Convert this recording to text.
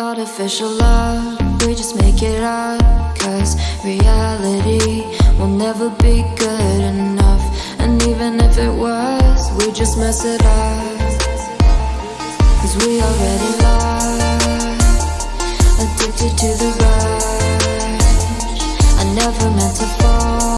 Artificial love, we just make it up Cause reality will never be good enough. And even if it was, we just mess it up. Cause we already lost Addicted to the rush. I never meant to fall.